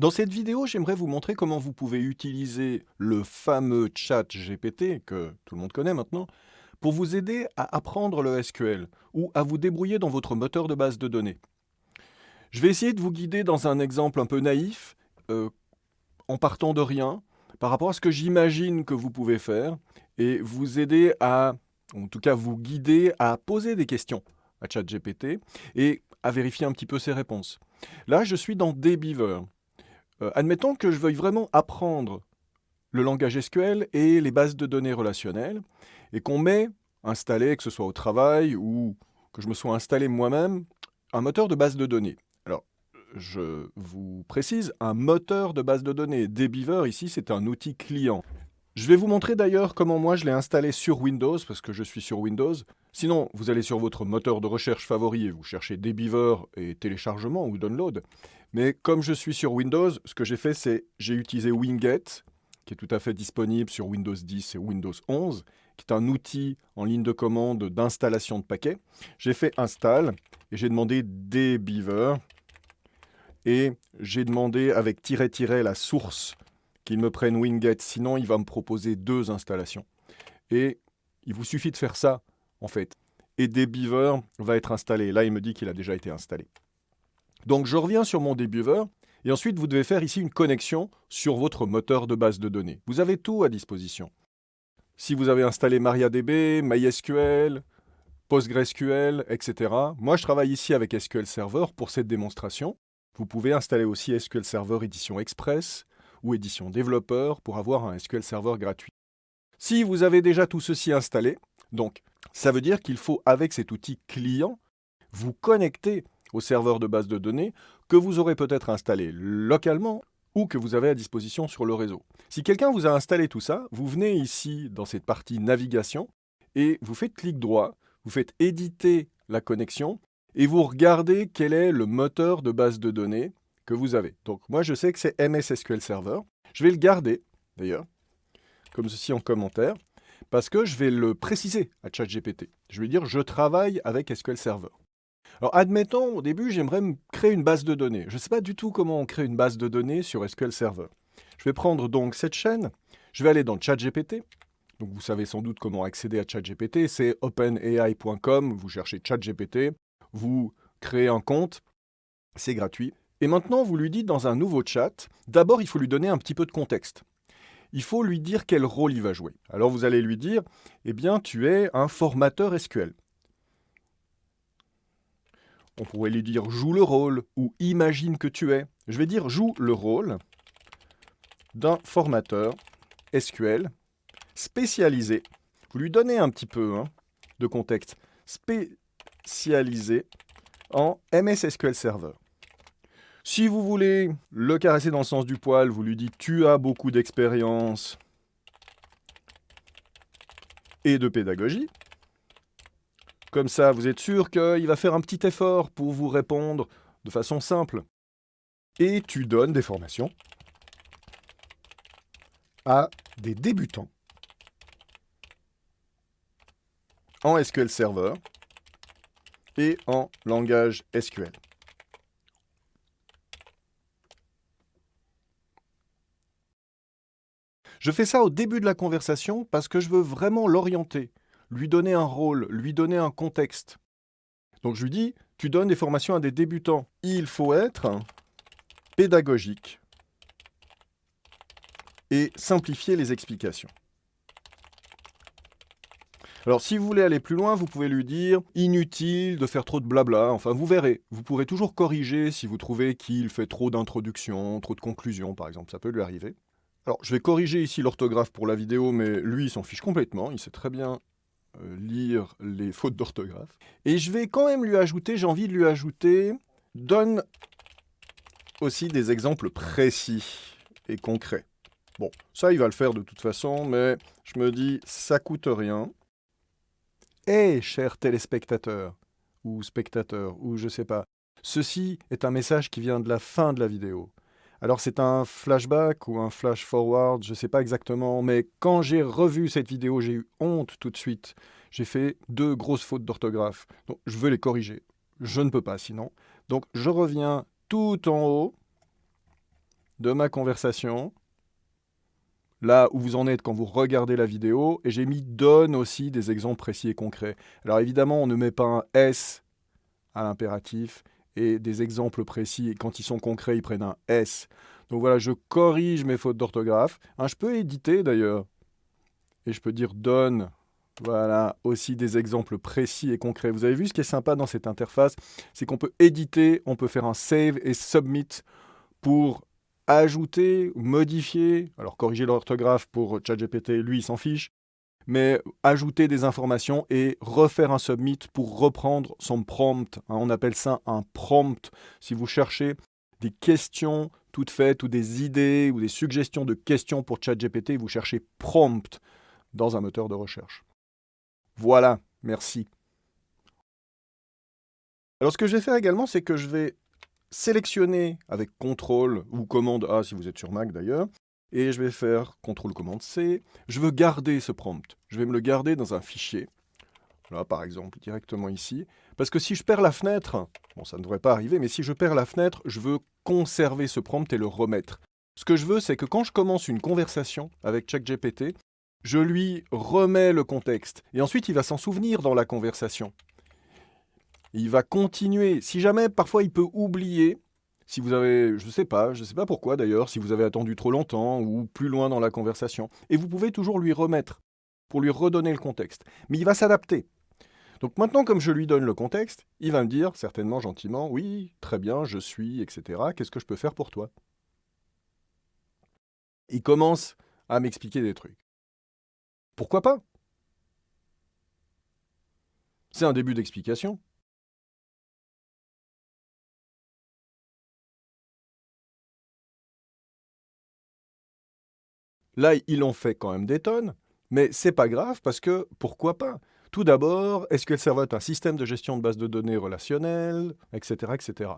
Dans cette vidéo, j'aimerais vous montrer comment vous pouvez utiliser le fameux chat GPT, que tout le monde connaît maintenant, pour vous aider à apprendre le SQL ou à vous débrouiller dans votre moteur de base de données. Je vais essayer de vous guider dans un exemple un peu naïf, euh, en partant de rien, par rapport à ce que j'imagine que vous pouvez faire, et vous aider à, en tout cas vous guider à poser des questions à ChatGPT et à vérifier un petit peu ses réponses. Là, je suis dans Dbeaver. Euh, admettons que je veuille vraiment apprendre le langage SQL et les bases de données relationnelles, et qu'on m'ait installé, que ce soit au travail ou que je me sois installé moi-même, un moteur de base de données. Alors, je vous précise, un moteur de base de données. Dbeaver, ici, c'est un outil client. Je vais vous montrer d'ailleurs comment moi je l'ai installé sur Windows, parce que je suis sur Windows. Sinon, vous allez sur votre moteur de recherche favori et vous cherchez Dbeaver et téléchargement ou download. Mais comme je suis sur Windows, ce que j'ai fait, c'est j'ai utilisé Winget, qui est tout à fait disponible sur Windows 10 et Windows 11, qui est un outil en ligne de commande d'installation de paquets. J'ai fait install et j'ai demandé dbeaver et j'ai demandé avec tiret-tiret la source qu'il me prenne Winget, sinon il va me proposer deux installations. Et il vous suffit de faire ça, en fait. Et dbeaver va être installé. Là, il me dit qu'il a déjà été installé. Donc je reviens sur mon dbeaver, et ensuite vous devez faire ici une connexion sur votre moteur de base de données. Vous avez tout à disposition. Si vous avez installé MariaDB, MySQL, PostgreSQL, etc. Moi, je travaille ici avec SQL Server pour cette démonstration. Vous pouvez installer aussi SQL Server Édition Express ou Édition Développeur pour avoir un SQL Server gratuit. Si vous avez déjà tout ceci installé, donc ça veut dire qu'il faut, avec cet outil client, vous connecter au serveur de base de données que vous aurez peut-être installé localement ou que vous avez à disposition sur le réseau. Si quelqu'un vous a installé tout ça, vous venez ici dans cette partie navigation et vous faites clic droit, vous faites éditer la connexion et vous regardez quel est le moteur de base de données que vous avez. Donc moi je sais que c'est MS SQL Server. Je vais le garder d'ailleurs, comme ceci en commentaire, parce que je vais le préciser à ChatGPT. Je vais dire je travaille avec SQL Server. Alors admettons, au début, j'aimerais créer une base de données. Je ne sais pas du tout comment on crée une base de données sur SQL Server. Je vais prendre donc cette chaîne, je vais aller dans ChatGPT. Donc vous savez sans doute comment accéder à ChatGPT, c'est openai.com, vous cherchez ChatGPT, vous créez un compte, c'est gratuit. Et maintenant, vous lui dites dans un nouveau chat, d'abord il faut lui donner un petit peu de contexte. Il faut lui dire quel rôle il va jouer. Alors vous allez lui dire, eh bien tu es un formateur SQL. On pourrait lui dire joue le rôle ou imagine que tu es. Je vais dire joue le rôle d'un formateur SQL spécialisé. Vous lui donnez un petit peu hein, de contexte. Spécialisé en MS SQL Server. Si vous voulez le caresser dans le sens du poil, vous lui dites tu as beaucoup d'expérience et de pédagogie. Comme ça, vous êtes sûr qu'il va faire un petit effort pour vous répondre de façon simple. Et tu donnes des formations à des débutants en SQL Server et en langage SQL. Je fais ça au début de la conversation parce que je veux vraiment l'orienter lui donner un rôle, lui donner un contexte. Donc je lui dis, tu donnes des formations à des débutants. Il faut être pédagogique et simplifier les explications. Alors si vous voulez aller plus loin, vous pouvez lui dire inutile de faire trop de blabla, enfin vous verrez. Vous pourrez toujours corriger si vous trouvez qu'il fait trop d'introduction, trop de conclusions par exemple, ça peut lui arriver. Alors je vais corriger ici l'orthographe pour la vidéo, mais lui il s'en fiche complètement, il sait très bien euh, lire les fautes d'orthographe. Et je vais quand même lui ajouter, j'ai envie de lui ajouter, donne aussi des exemples précis et concrets. Bon, ça il va le faire de toute façon, mais je me dis, ça coûte rien. Eh, chers téléspectateurs, ou spectateurs, ou je sais pas, ceci est un message qui vient de la fin de la vidéo. Alors c'est un flashback ou un flash forward, je ne sais pas exactement, mais quand j'ai revu cette vidéo, j'ai eu honte tout de suite. J'ai fait deux grosses fautes d'orthographe. Je veux les corriger. Je ne peux pas sinon. Donc je reviens tout en haut de ma conversation, là où vous en êtes quand vous regardez la vidéo, et j'ai mis donne aussi des exemples précis et concrets. Alors évidemment, on ne met pas un S à l'impératif, et des exemples précis, quand ils sont concrets, ils prennent un S. Donc voilà, je corrige mes fautes d'orthographe. Hein, je peux éditer d'ailleurs, et je peux dire donne, voilà, aussi des exemples précis et concrets. Vous avez vu ce qui est sympa dans cette interface, c'est qu'on peut éditer, on peut faire un save et submit pour ajouter, modifier, alors corriger l'orthographe pour ChatGPT, lui, il s'en fiche, mais ajouter des informations et refaire un submit pour reprendre son prompt. Hein, on appelle ça un prompt. Si vous cherchez des questions toutes faites ou des idées ou des suggestions de questions pour ChatGPT, vous cherchez prompt dans un moteur de recherche. Voilà, merci. Alors ce que je vais faire également, c'est que je vais sélectionner avec CTRL ou commande A si vous êtes sur Mac d'ailleurs, et je vais faire CTRL commande C. Je veux garder ce prompt. Je vais me le garder dans un fichier. Là, par exemple, directement ici. Parce que si je perds la fenêtre, bon, ça ne devrait pas arriver, mais si je perds la fenêtre, je veux conserver ce prompt et le remettre. Ce que je veux, c'est que quand je commence une conversation avec ChatGPT, je lui remets le contexte. Et ensuite, il va s'en souvenir dans la conversation il va continuer. Si jamais, parfois, il peut oublier, si vous avez, je ne sais pas, je ne sais pas pourquoi d'ailleurs, si vous avez attendu trop longtemps ou plus loin dans la conversation. Et vous pouvez toujours lui remettre pour lui redonner le contexte. Mais il va s'adapter. Donc maintenant, comme je lui donne le contexte, il va me dire, certainement gentiment, oui, très bien, je suis, etc. Qu'est-ce que je peux faire pour toi? Il commence à m'expliquer des trucs. Pourquoi pas? C'est un début d'explication. Là, ils l'ont fait quand même des tonnes, mais c'est pas grave parce que pourquoi pas? Tout d'abord, SQL Server est un système de gestion de base de données relationnelle, etc., etc.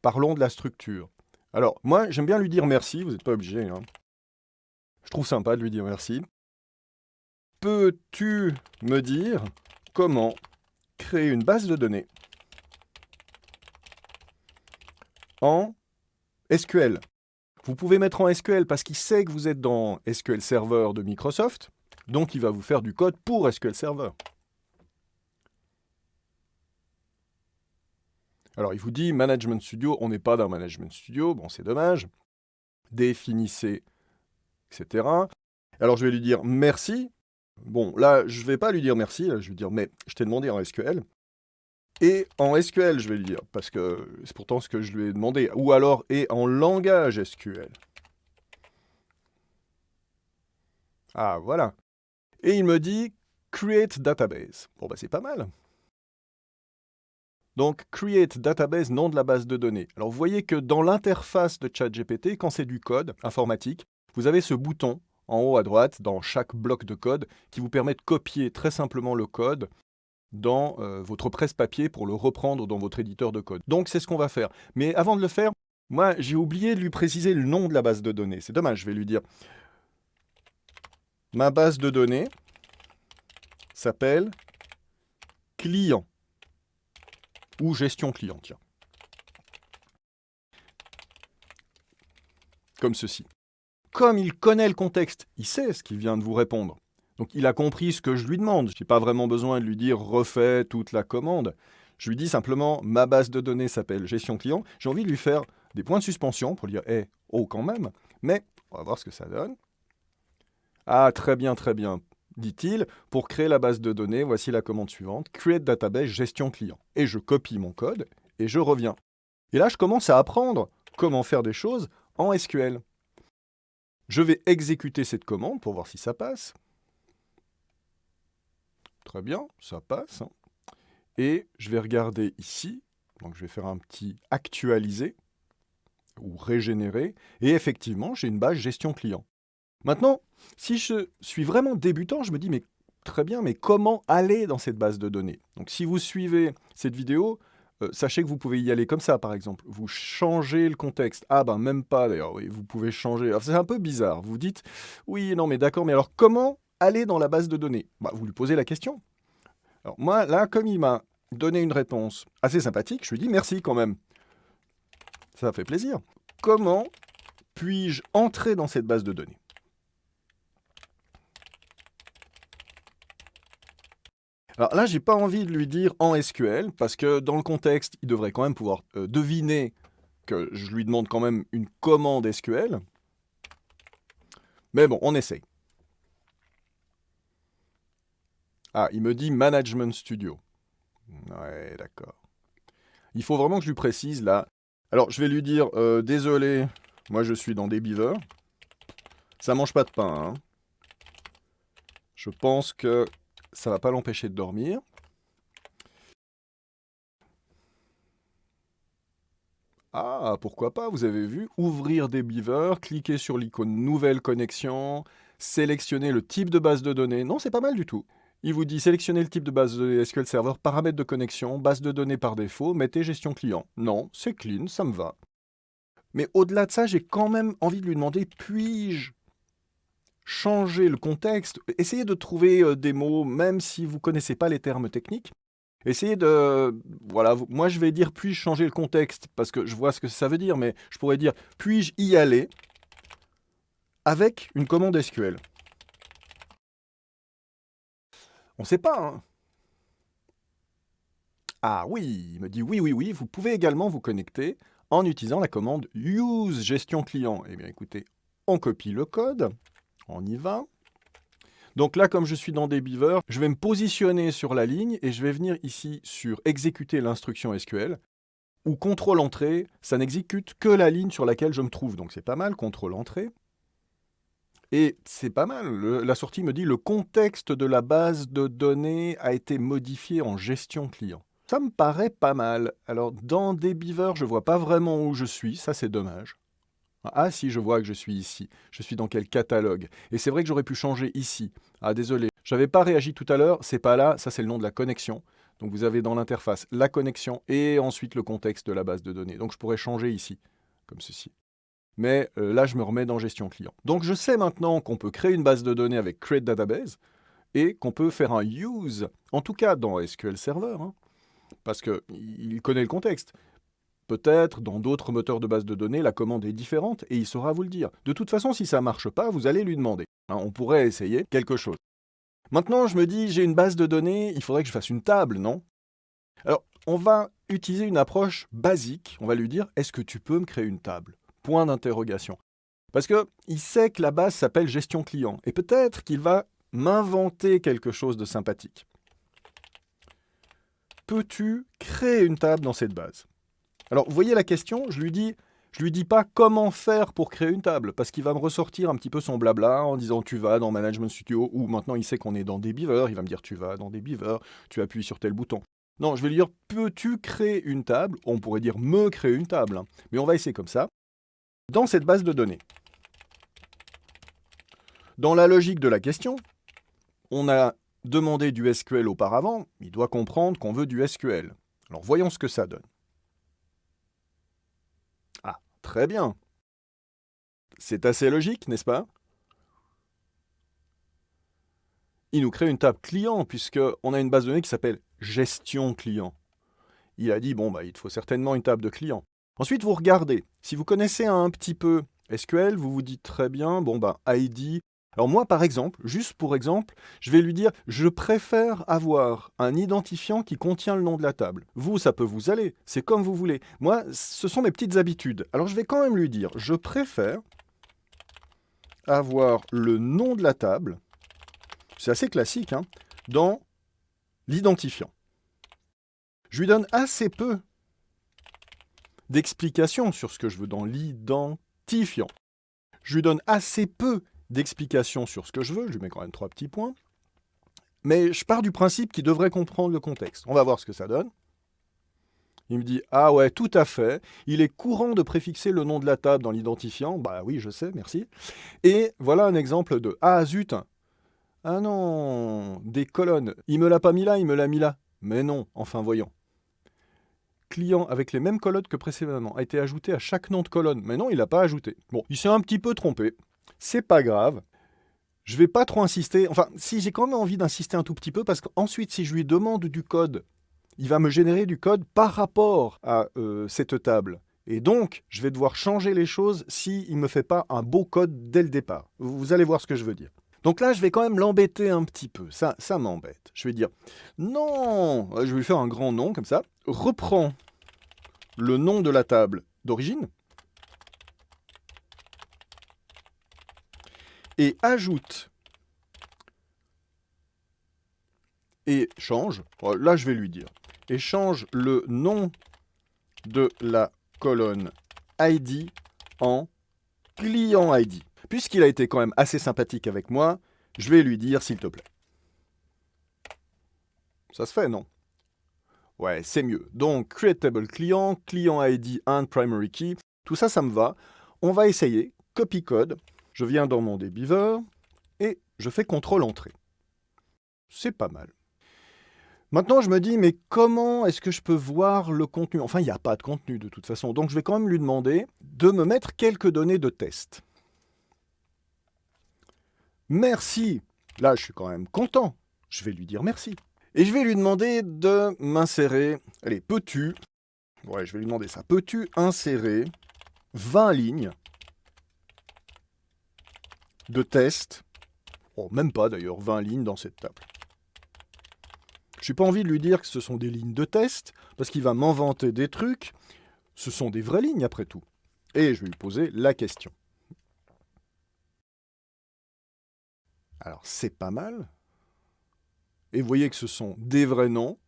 Parlons de la structure. Alors, moi, j'aime bien lui dire merci, vous n'êtes pas obligé. Hein. Je trouve sympa de lui dire merci. Peux-tu me dire comment créer une base de données en SQL vous pouvez mettre en SQL parce qu'il sait que vous êtes dans SQL Server de Microsoft, donc il va vous faire du code pour SQL Server. Alors il vous dit Management Studio, on n'est pas dans Management Studio, bon c'est dommage. Définissez, etc. Alors je vais lui dire merci. Bon là je ne vais pas lui dire merci, je vais lui dire mais je t'ai demandé en SQL. Et en SQL, je vais lui dire, parce que c'est pourtant ce que je lui ai demandé. Ou alors, et en langage SQL. Ah, voilà. Et il me dit Create Database. Bon, bah c'est pas mal. Donc, Create Database, nom de la base de données. Alors, vous voyez que dans l'interface de ChatGPT, quand c'est du code informatique, vous avez ce bouton en haut à droite, dans chaque bloc de code, qui vous permet de copier très simplement le code dans euh, votre presse-papier pour le reprendre dans votre éditeur de code. Donc c'est ce qu'on va faire. Mais avant de le faire, moi j'ai oublié de lui préciser le nom de la base de données. C'est dommage, je vais lui dire ma base de données s'appelle client ou gestion client. Comme ceci. Comme il connaît le contexte, il sait ce qu'il vient de vous répondre. Donc il a compris ce que je lui demande. Je n'ai pas vraiment besoin de lui dire refais toute la commande. Je lui dis simplement ma base de données s'appelle gestion client. J'ai envie de lui faire des points de suspension pour lui dire eh, oh quand même. Mais on va voir ce que ça donne. Ah très bien, très bien, dit-il. Pour créer la base de données, voici la commande suivante create database gestion client. Et je copie mon code et je reviens. Et là, je commence à apprendre comment faire des choses en SQL. Je vais exécuter cette commande pour voir si ça passe. Très bien, ça passe. Et je vais regarder ici. Donc je vais faire un petit actualiser ou régénérer. Et effectivement, j'ai une base gestion client. Maintenant, si je suis vraiment débutant, je me dis, mais très bien, mais comment aller dans cette base de données? Donc si vous suivez cette vidéo, euh, sachez que vous pouvez y aller comme ça, par exemple. Vous changez le contexte. Ah ben même pas d'ailleurs, oui, vous pouvez changer. C'est un peu bizarre. Vous dites, oui, non, mais d'accord, mais alors comment aller dans la base de données bah, Vous lui posez la question. Alors moi, là, comme il m'a donné une réponse assez sympathique, je lui dis merci quand même. Ça fait plaisir. Comment puis-je entrer dans cette base de données? Alors là, j'ai pas envie de lui dire en SQL, parce que dans le contexte, il devrait quand même pouvoir euh, deviner que je lui demande quand même une commande SQL. Mais bon, on essaye. Ah, il me dit Management Studio. Ouais, d'accord. Il faut vraiment que je lui précise là. Alors, je vais lui dire euh, Désolé, moi je suis dans des beavers. Ça mange pas de pain. Hein. Je pense que ça va pas l'empêcher de dormir. Ah, pourquoi pas, vous avez vu, ouvrir des beavers, cliquer sur l'icône nouvelle connexion, sélectionner le type de base de données. Non, c'est pas mal du tout. Il vous dit sélectionnez le type de base de SQL Server, paramètres de connexion, base de données par défaut, mettez gestion client. Non, c'est clean, ça me va. Mais au-delà de ça, j'ai quand même envie de lui demander puis-je changer le contexte? Essayez de trouver euh, des mots, même si vous ne connaissez pas les termes techniques. Essayez de... Voilà, moi je vais dire puis-je changer le contexte, parce que je vois ce que ça veut dire, mais je pourrais dire puis-je y aller avec une commande SQL? On ne sait pas, hein. Ah oui, il me dit oui, oui, oui, vous pouvez également vous connecter en utilisant la commande use gestion client. Eh bien écoutez, on copie le code, on y va. Donc là, comme je suis dans des beavers, je vais me positionner sur la ligne et je vais venir ici sur exécuter l'instruction SQL ou contrôle entrée, ça n'exécute que la ligne sur laquelle je me trouve. Donc c'est pas mal, contrôle entrée. Et c'est pas mal, la sortie me dit le contexte de la base de données a été modifié en gestion client. Ça me paraît pas mal. Alors dans des beavers, je vois pas vraiment où je suis, ça c'est dommage. Ah si, je vois que je suis ici. Je suis dans quel catalogue Et c'est vrai que j'aurais pu changer ici. Ah désolé, j'avais pas réagi tout à l'heure, c'est pas là, ça c'est le nom de la connexion. Donc vous avez dans l'interface la connexion et ensuite le contexte de la base de données. Donc je pourrais changer ici, comme ceci mais euh, là, je me remets dans gestion client. Donc, je sais maintenant qu'on peut créer une base de données avec Create Database et qu'on peut faire un use, en tout cas dans SQL Server, hein, parce qu'il connaît le contexte. Peut-être dans d'autres moteurs de base de données, la commande est différente et il saura vous le dire. De toute façon, si ça ne marche pas, vous allez lui demander. Hein, on pourrait essayer quelque chose. Maintenant, je me dis, j'ai une base de données, il faudrait que je fasse une table, non? Alors, on va utiliser une approche basique. On va lui dire, est-ce que tu peux me créer une table? Point d'interrogation. Parce qu'il sait que la base s'appelle gestion client. Et peut-être qu'il va m'inventer quelque chose de sympathique. Peux-tu créer une table dans cette base? Alors, vous voyez la question Je lui dis, je lui dis pas comment faire pour créer une table, parce qu'il va me ressortir un petit peu son blabla en disant tu vas dans Management Studio, ou maintenant il sait qu'on est dans des beavers, il va me dire tu vas dans des beavers, tu appuies sur tel bouton. Non, je vais lui dire peux-tu créer une table? On pourrait dire me créer une table, hein. mais on va essayer comme ça dans cette base de données. Dans la logique de la question, on a demandé du SQL auparavant, il doit comprendre qu'on veut du SQL. Alors voyons ce que ça donne. Ah, très bien. C'est assez logique, n'est-ce pas? Il nous crée une table client, puisqu'on a une base de données qui s'appelle gestion client. Il a dit, bon, bah, il faut certainement une table de client. Ensuite, vous regardez. Si vous connaissez un petit peu SQL, vous vous dites très bien, bon ben ID. Alors moi, par exemple, juste pour exemple, je vais lui dire, je préfère avoir un identifiant qui contient le nom de la table. Vous, ça peut vous aller, c'est comme vous voulez. Moi, ce sont mes petites habitudes. Alors je vais quand même lui dire, je préfère avoir le nom de la table, c'est assez classique, hein, dans l'identifiant. Je lui donne assez peu d'explications sur ce que je veux dans l'identifiant. Je lui donne assez peu d'explications sur ce que je veux, je lui mets quand même trois petits points, mais je pars du principe qu'il devrait comprendre le contexte. On va voir ce que ça donne. Il me dit « Ah ouais, tout à fait. Il est courant de préfixer le nom de la table dans l'identifiant. » Bah oui, je sais, merci. Et voilà un exemple de « Ah zut Ah non Des colonnes. Il me l'a pas mis là, il me l'a mis là. Mais non, enfin voyons client avec les mêmes colonnes que précédemment a été ajouté à chaque nom de colonne. Mais non, il n'a pas ajouté. Bon, il s'est un petit peu trompé. C'est pas grave. Je vais pas trop insister. Enfin, si j'ai quand même envie d'insister un tout petit peu, parce qu'ensuite, si je lui demande du code, il va me générer du code par rapport à euh, cette table. Et donc, je vais devoir changer les choses s'il ne me fait pas un beau code dès le départ. Vous allez voir ce que je veux dire. Donc là, je vais quand même l'embêter un petit peu. Ça, ça m'embête. Je vais dire, non, je vais lui faire un grand nom comme ça. Reprends le nom de la table d'origine. Et ajoute et change, oh, là je vais lui dire, et change le nom de la colonne ID en client ID. Puisqu'il a été quand même assez sympathique avec moi, je vais lui dire s'il te plaît. Ça se fait, non? Ouais, c'est mieux. Donc, create table client, client ID and primary key, tout ça, ça me va. On va essayer, copy code, je viens dans mon Beaver et je fais contrôle entrée. C'est pas mal. Maintenant, je me dis, mais comment est-ce que je peux voir le contenu? Enfin, il n'y a pas de contenu de toute façon. Donc, je vais quand même lui demander de me mettre quelques données de test. Merci. Là, je suis quand même content. Je vais lui dire merci. Et je vais lui demander de m'insérer... Allez, peux-tu... Ouais, je vais lui demander ça. Peux-tu insérer 20 lignes de test? Oh, même pas d'ailleurs, 20 lignes dans cette table. Je n'ai pas envie de lui dire que ce sont des lignes de test, parce qu'il va m'inventer des trucs. Ce sont des vraies lignes après tout. Et je vais lui poser la question. Alors, c'est pas mal. Et vous voyez que ce sont des vrais noms.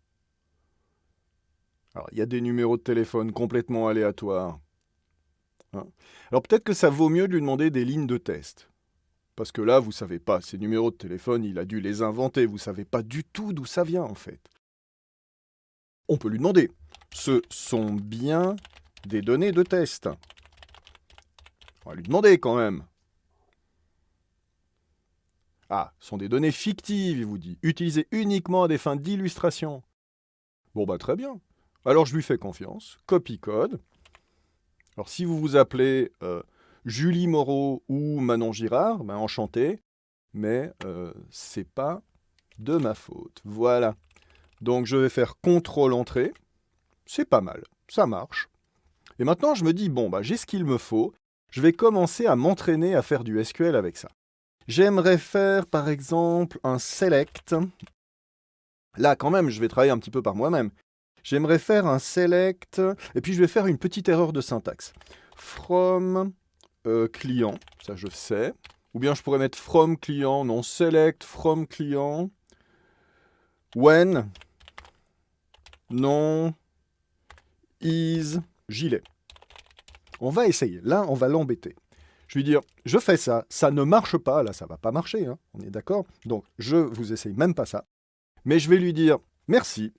Alors, il y a des numéros de téléphone complètement aléatoires. Hein. Alors, peut-être que ça vaut mieux de lui demander des lignes de test. Parce que là, vous ne savez pas, ces numéros de téléphone, il a dû les inventer. Vous ne savez pas du tout d'où ça vient, en fait. On peut lui demander. Ce sont bien des données de test. On va lui demander quand même. Ah, ce sont des données fictives, il vous dit, utilisées uniquement à des fins d'illustration. Bon, bah très bien. Alors je lui fais confiance. Copy code. Alors si vous vous appelez euh, Julie Moreau ou Manon Girard, ben, enchanté, mais euh, c'est pas de ma faute. Voilà. Donc je vais faire contrôle entrée. C'est pas mal, ça marche. Et maintenant je me dis, bon, bah, j'ai ce qu'il me faut. Je vais commencer à m'entraîner à faire du SQL avec ça. J'aimerais faire par exemple un select. Là quand même, je vais travailler un petit peu par moi-même. J'aimerais faire un select, et puis je vais faire une petite erreur de syntaxe. From euh, client, ça je sais. Ou bien je pourrais mettre from client, non, select from client. When, non, is, gilet. On va essayer. Là, on va l'embêter. Je lui dire, je fais ça, ça ne marche pas, là ça va pas marcher, hein, on est d'accord. Donc je vous essaye même pas ça. Mais je vais lui dire, merci,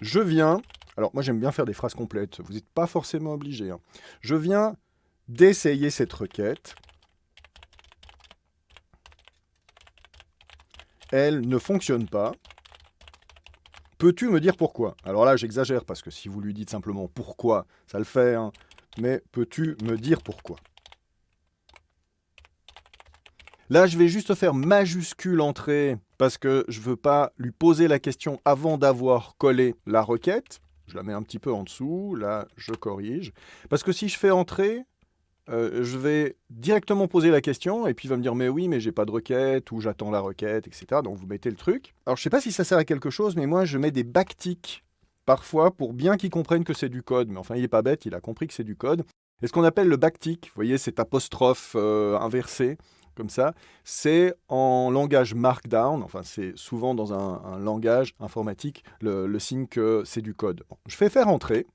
je viens, alors moi j'aime bien faire des phrases complètes, vous n'êtes pas forcément obligé, hein. je viens d'essayer cette requête, elle ne fonctionne pas, peux-tu me dire pourquoi? Alors là j'exagère parce que si vous lui dites simplement pourquoi, ça le fait, hein. mais peux-tu me dire pourquoi? Là, je vais juste faire majuscule entrée parce que je ne veux pas lui poser la question avant d'avoir collé la requête. Je la mets un petit peu en dessous, là, je corrige. Parce que si je fais entrée, euh, je vais directement poser la question et puis il va me dire mais oui mais j'ai pas de requête ou j'attends la requête etc donc vous mettez le truc alors je sais pas si ça sert à quelque chose mais moi je mets des backticks parfois pour bien qu'il comprenne que c'est du code mais enfin il est pas bête il a compris que c'est du code et ce qu'on appelle le backtick vous voyez cet apostrophe euh, inversé comme ça, c'est en langage Markdown, enfin c'est souvent dans un, langage informatique le, signe que c'est du code. je fais faire entrer,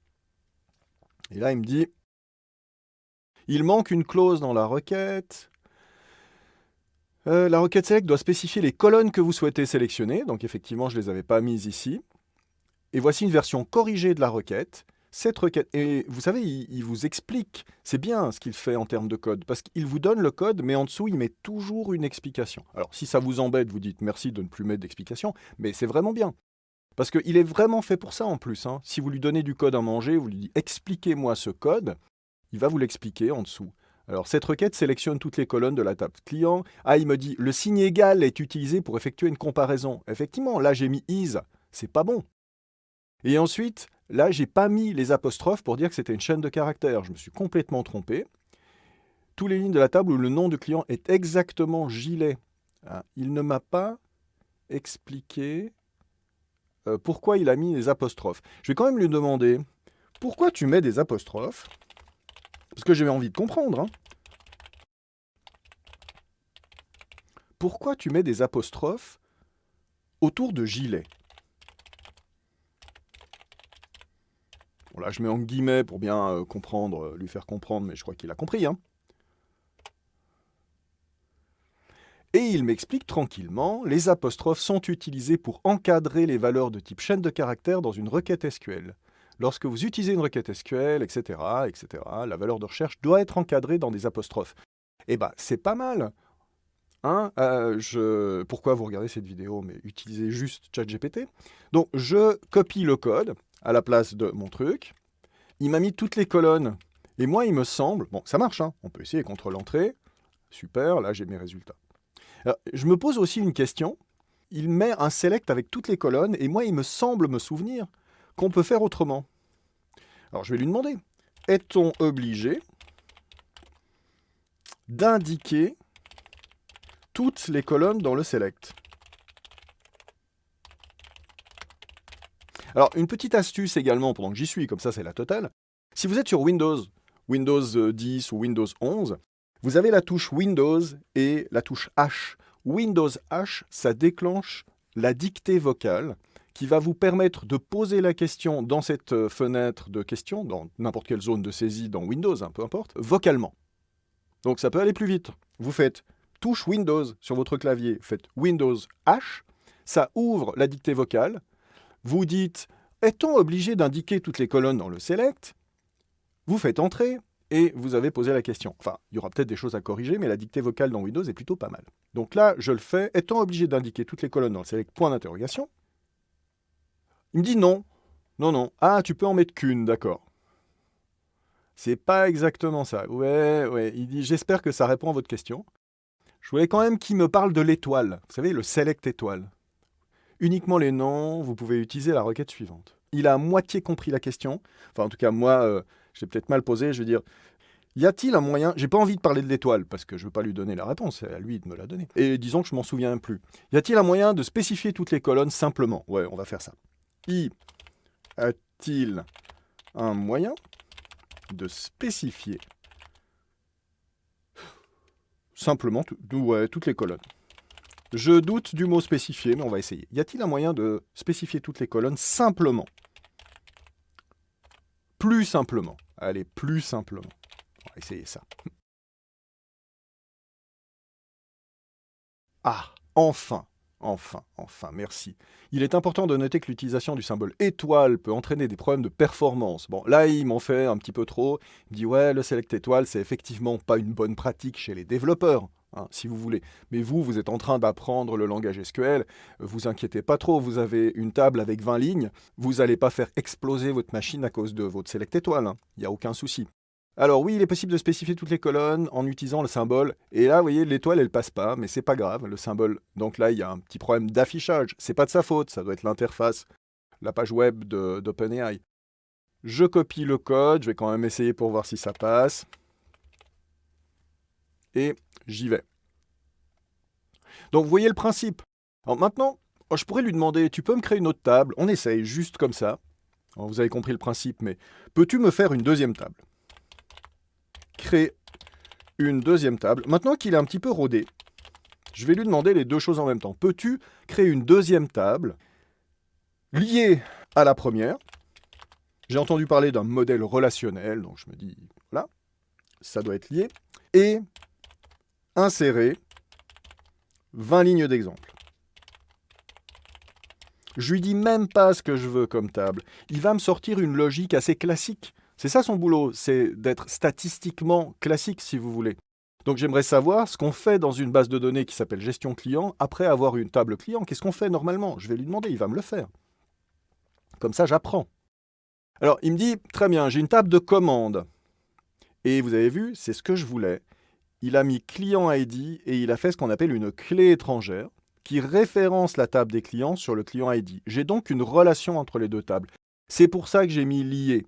et là il me dit, il manque une clause dans la requête, euh, la requête select doit spécifier les colonnes que vous souhaitez sélectionner, donc effectivement je ne les avais pas mises ici, et voici une version corrigée de la requête, cette requête, et vous savez, il, vous explique, c'est bien ce qu'il fait en termes de code, parce qu'il vous donne le code, mais en dessous, il met toujours une explication. Alors, si ça vous embête, vous dites merci de ne plus mettre d'explication, mais c'est vraiment bien. Parce qu'il est vraiment fait pour ça en plus. Hein. Si vous lui donnez du code à manger, vous lui dites expliquez-moi ce code, il va vous l'expliquer en dessous. Alors cette requête sélectionne toutes les colonnes de la table client. Ah, il me dit le signe égal est utilisé pour effectuer une comparaison. Effectivement, là j'ai mis is, c'est pas bon. Et ensuite, là, j'ai pas mis les apostrophes pour dire que c'était une chaîne de caractères. Je me suis complètement trompé. Tous les lignes de la table où le nom du client est exactement gilet. Ah, il ne m'a pas expliqué euh, pourquoi il a mis les apostrophes. Je vais quand même lui demander pourquoi tu mets des apostrophes? Parce que j'ai envie de comprendre. Hein. Pourquoi tu mets des apostrophes autour de gilet? Je mets en guillemets pour bien euh, comprendre, euh, lui faire comprendre, mais je crois qu'il a compris. Hein. Et il m'explique tranquillement, les apostrophes sont utilisées pour encadrer les valeurs de type chaîne de caractères dans une requête SQL. Lorsque vous utilisez une requête SQL, etc., etc., la valeur de recherche doit être encadrée dans des apostrophes. Eh bien, c'est pas mal Hein, euh. Pourquoi vous regardez cette vidéo Mais utilisez juste ChatGPT. Donc, je copie le code à la place de mon truc. Il m'a mis toutes les colonnes. Et moi, il me semble... Bon, ça marche, hein on peut essayer contrôle entrée. Super, là, j'ai mes résultats. je me pose aussi une question. Il met un select avec toutes les colonnes, et moi, il me semble me souvenir qu'on peut faire autrement. Alors, je vais lui demander, est-on obligé d'indiquer toutes les colonnes dans le select? Alors, une petite astuce également, pendant que j'y suis, comme ça c'est la totale. Si vous êtes sur Windows, Windows 10 ou Windows 11, vous avez la touche Windows et la touche H. Windows H, ça déclenche la dictée vocale qui va vous permettre de poser la question dans cette euh, fenêtre de questions, dans n'importe quelle zone de saisie dans Windows, hein, peu importe, vocalement. Donc ça peut aller plus vite. Vous faites touche Windows sur votre clavier, faites Windows H, ça ouvre la dictée vocale. Vous dites Est-on obligé d'indiquer toutes les colonnes dans le select? Vous faites Entrer et vous avez posé la question. Enfin, il y aura peut-être des choses à corriger, mais la dictée vocale dans Windows est plutôt pas mal. Donc là, je le fais. Est-on obligé d'indiquer toutes les colonnes dans le select? Point d'interrogation. Il me dit non. Non, non. Ah, tu peux en mettre qu'une, d'accord. C'est pas exactement ça. Ouais, ouais. Il dit J'espère que ça répond à votre question. Je voulais quand même qu'il me parle de l'étoile. Vous savez, le select étoile. Uniquement les noms, vous pouvez utiliser la requête suivante. Il a à moitié compris la question. Enfin, en tout cas, moi, euh, je peut-être mal posé. Je veux dire, y a-t-il un moyen J'ai pas envie de parler de l'étoile parce que je veux pas lui donner la réponse. C'est à lui de me la donner. Et disons que je m'en souviens plus. Y a-t-il un moyen de spécifier toutes les colonnes simplement? Ouais, on va faire ça. Y a-t-il un moyen de spécifier Simplement, toutes les colonnes? Je doute du mot spécifier, mais on va essayer. Y a-t-il un moyen de spécifier toutes les colonnes simplement? Plus simplement. Allez, plus simplement. On va essayer ça. Ah, enfin Enfin, enfin, merci. Il est important de noter que l'utilisation du symbole étoile peut entraîner des problèmes de performance. Bon, là, il m'en fait un petit peu trop. Il me dit, ouais, le select étoile, c'est effectivement pas une bonne pratique chez les développeurs. Hein, si vous voulez. Mais vous, vous êtes en train d'apprendre le langage SQL, vous inquiétez pas trop, vous avez une table avec 20 lignes, vous n'allez pas faire exploser votre machine à cause de votre select étoile, hein. il n'y a aucun souci. Alors oui, il est possible de spécifier toutes les colonnes en utilisant le symbole. Et là, vous voyez, l'étoile, elle passe pas, mais c'est pas grave, le symbole. Donc là, il y a un petit problème d'affichage. C'est pas de sa faute, ça doit être l'interface, la page web d'OpenAI. Je copie le code, je vais quand même essayer pour voir si ça passe. Et j'y vais. Donc vous voyez le principe. Maintenant, oh, je pourrais lui demander, tu peux me créer une autre table? On essaye, juste comme ça. vous avez compris le principe, mais peux-tu me faire une deuxième table? Créer une deuxième table. Maintenant qu'il est un petit peu rodé, je vais lui demander les deux choses en même temps. Peux-tu créer une deuxième table liée à la première? J'ai entendu parler d'un modèle relationnel, donc je me dis, voilà, ça doit être lié. Et insérer 20 lignes d'exemple. Je lui dis même pas ce que je veux comme table. Il va me sortir une logique assez classique. C'est ça son boulot, c'est d'être statistiquement classique, si vous voulez. Donc j'aimerais savoir ce qu'on fait dans une base de données qui s'appelle gestion client après avoir une table client. Qu'est-ce qu'on fait normalement? Je vais lui demander, il va me le faire. Comme ça, j'apprends. Alors, il me dit, très bien, j'ai une table de commande. Et vous avez vu, c'est ce que je voulais. Il a mis client ID et il a fait ce qu'on appelle une clé étrangère qui référence la table des clients sur le client ID. J'ai donc une relation entre les deux tables. C'est pour ça que j'ai mis lié.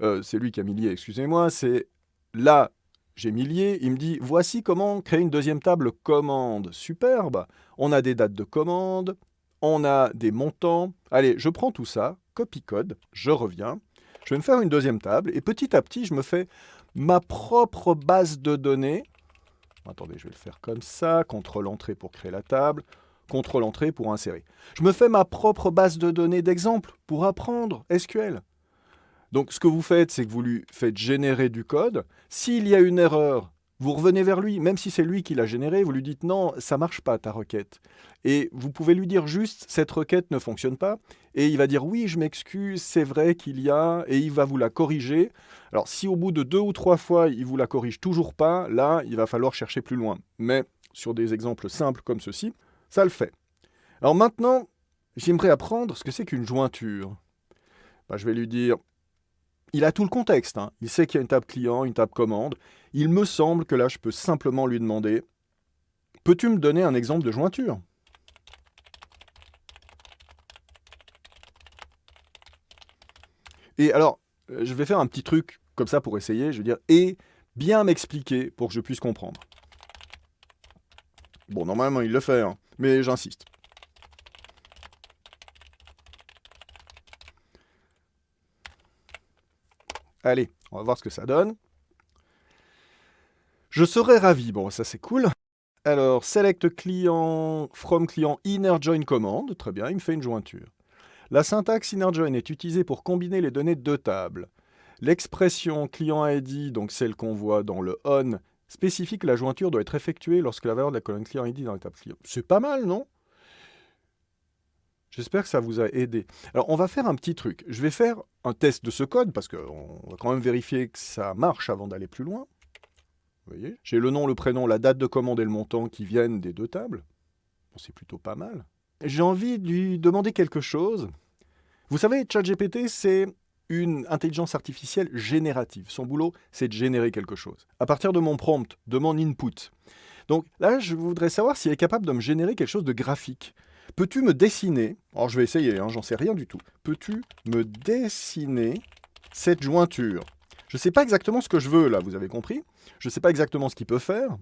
Euh, c'est lui qui a mis lié, excusez-moi, c'est là, j'ai mis lié, il me dit, voici comment créer une deuxième table commande. Superbe, on a des dates de commande, on a des montants. Allez, je prends tout ça, copie-code, je reviens, je vais me faire une deuxième table, et petit à petit, je me fais ma propre base de données. Attendez, je vais le faire comme ça, contrôle-entrée pour créer la table, contrôle-entrée pour insérer. Je me fais ma propre base de données d'exemple pour apprendre SQL. Donc ce que vous faites, c'est que vous lui faites générer du code. S'il y a une erreur, vous revenez vers lui, même si c'est lui qui l'a généré, vous lui dites non, ça marche pas ta requête. Et vous pouvez lui dire juste cette requête ne fonctionne pas, et il va dire oui, je m'excuse, c'est vrai qu'il y a, et il va vous la corriger. Alors si au bout de deux ou trois fois il vous la corrige toujours pas, là il va falloir chercher plus loin. Mais sur des exemples simples comme ceci, ça le fait. Alors maintenant, j'aimerais apprendre ce que c'est qu'une jointure. Bah, je vais lui dire il a tout le contexte. Hein. Il sait qu'il y a une table client, une table commande. Il me semble que là, je peux simplement lui demander « Peux-tu me donner un exemple de jointure ?» Et alors, euh, je vais faire un petit truc comme ça pour essayer. Je vais dire « Et bien m'expliquer pour que je puisse comprendre. » Bon, normalement, il le fait, hein, mais j'insiste. Allez, on va voir ce que ça donne. Je serais ravi. Bon, ça c'est cool. Alors, select client from client inner join command. Très bien, il me fait une jointure. La syntaxe inner join est utilisée pour combiner les données de deux tables. L'expression client ID, donc celle qu'on voit dans le on, spécifie que la jointure doit être effectuée lorsque la valeur de la colonne client ID dans la table client. C'est pas mal, non? J'espère que ça vous a aidé. Alors, on va faire un petit truc. Je vais faire un test de ce code, parce qu'on va quand même vérifier que ça marche avant d'aller plus loin. Vous voyez? J'ai le nom, le prénom, la date de commande et le montant qui viennent des deux tables. Bon, c'est plutôt pas mal. J'ai envie de lui demander quelque chose. Vous savez, ChatGPT, c'est une intelligence artificielle générative. Son boulot, c'est de générer quelque chose. À partir de mon prompt, de mon input. Donc là, je voudrais savoir s'il est capable de me générer quelque chose de graphique. Peux-tu me dessiner, alors je vais essayer, hein, j'en sais rien du tout, peux-tu me dessiner cette jointure? Je ne sais pas exactement ce que je veux là, vous avez compris? Je ne sais pas exactement ce qu'il peut faire.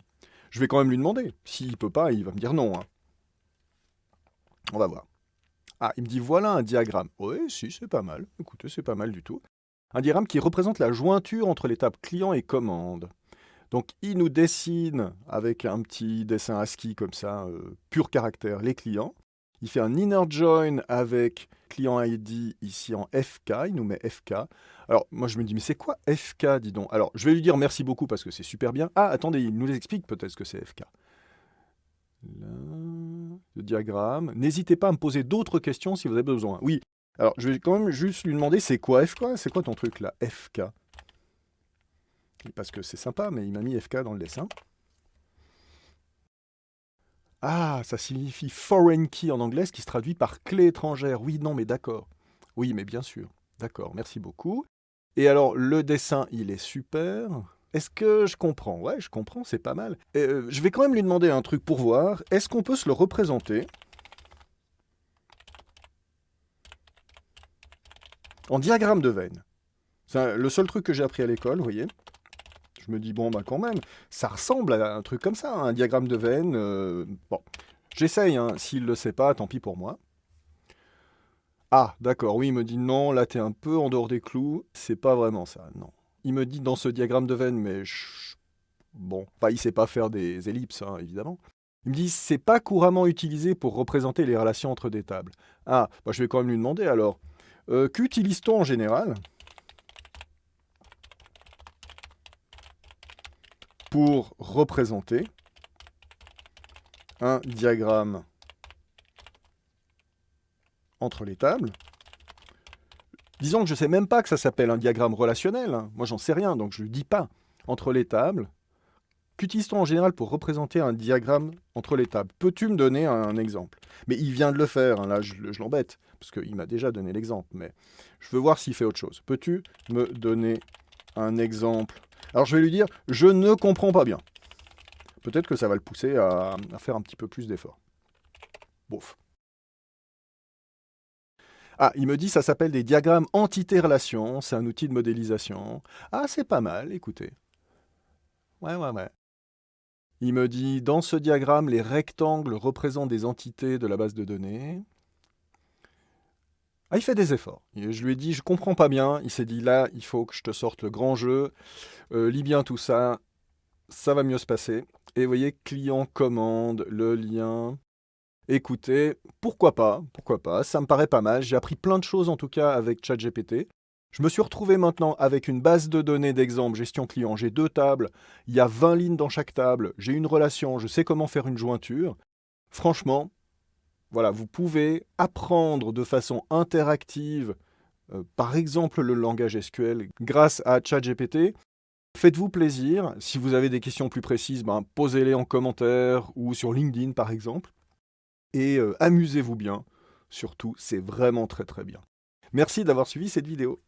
Je vais quand même lui demander. S'il ne peut pas, il va me dire non. Hein. On va voir. Ah, il me dit voilà un diagramme. Oui, si, c'est pas mal. Écoutez, c'est pas mal du tout. Un diagramme qui représente la jointure entre l'étape client et commande. Donc il nous dessine avec un petit dessin ASCII comme ça, euh, pur caractère, les clients. Il fait un inner join avec client ID ici en FK, il nous met FK. Alors moi je me dis mais c'est quoi FK dis donc? Alors je vais lui dire merci beaucoup parce que c'est super bien. Ah attendez, il nous explique peut-être ce que c'est FK. Là, le diagramme. N'hésitez pas à me poser d'autres questions si vous avez besoin. Oui, alors je vais quand même juste lui demander c'est quoi FK C'est quoi ton truc là FK Parce que c'est sympa mais il m'a mis FK dans le dessin. Ah, ça signifie foreign key en anglais, qui se traduit par clé étrangère. Oui, non, mais d'accord. Oui, mais bien sûr. D'accord, merci beaucoup. Et alors, le dessin, il est super. Est-ce que je comprends? Ouais, je comprends, c'est pas mal. Euh, je vais quand même lui demander un truc pour voir. Est-ce qu'on peut se le représenter? En diagramme de veine C'est le seul truc que j'ai appris à l'école, vous voyez je me dis, bon, bah quand même, ça ressemble à un truc comme ça, un diagramme de veine. Euh, bon, j'essaye, hein. s'il ne le sait pas, tant pis pour moi. Ah, d'accord, oui, il me dit, non, là, t'es un peu en dehors des clous. C'est pas vraiment ça, non. Il me dit dans ce diagramme de veine, mais bon, enfin, il sait pas faire des ellipses, hein, évidemment. Il me dit, c'est pas couramment utilisé pour représenter les relations entre des tables. Ah, bah, je vais quand même lui demander alors. Euh, qu'utilise-t-on en général? Pour représenter un diagramme entre les tables. Disons que je ne sais même pas que ça s'appelle un diagramme relationnel. Hein. Moi, j'en sais rien, donc je ne le dis pas. Entre les tables. Qu'utilise-t-on en général pour représenter un diagramme entre les tables? Peux-tu me donner un, exemple? Mais il vient de le faire, hein. là je, je l'embête, parce qu'il m'a déjà donné l'exemple, mais je veux voir s'il fait autre chose. Peux-tu me donner un exemple alors je vais lui dire, je ne comprends pas bien. Peut-être que ça va le pousser à, faire un petit peu plus d'efforts. Bouf. Ah, il me dit ça s'appelle des diagrammes entité-relation, c'est un outil de modélisation. Ah, c'est pas mal, écoutez. Ouais, ouais, ouais. Il me dit, dans ce diagramme, les rectangles représentent des entités de la base de données. Ah, il fait des efforts. je lui ai dit, je comprends pas bien. Il s'est dit, là, il faut que je te sorte le grand jeu. Euh, lis bien tout ça. Ça va mieux se passer. Et vous voyez, client commande, le lien. Écoutez, pourquoi pas, pourquoi pas, ça me paraît pas mal. J'ai appris plein de choses en tout cas avec ChatGPT. Je me suis retrouvé maintenant avec une base de données d'exemple gestion client. J'ai deux tables, il y a 20 lignes dans chaque table, j'ai une relation, je sais comment faire une jointure. Franchement, voilà, vous pouvez apprendre de façon interactive, euh, par exemple le langage SQL, grâce à ChatGPT. Faites-vous plaisir. Si vous avez des questions plus précises, ben, posez-les en commentaire ou sur LinkedIn par exemple et euh, amusez-vous bien. Surtout, c'est vraiment très très bien. Merci d'avoir suivi cette vidéo.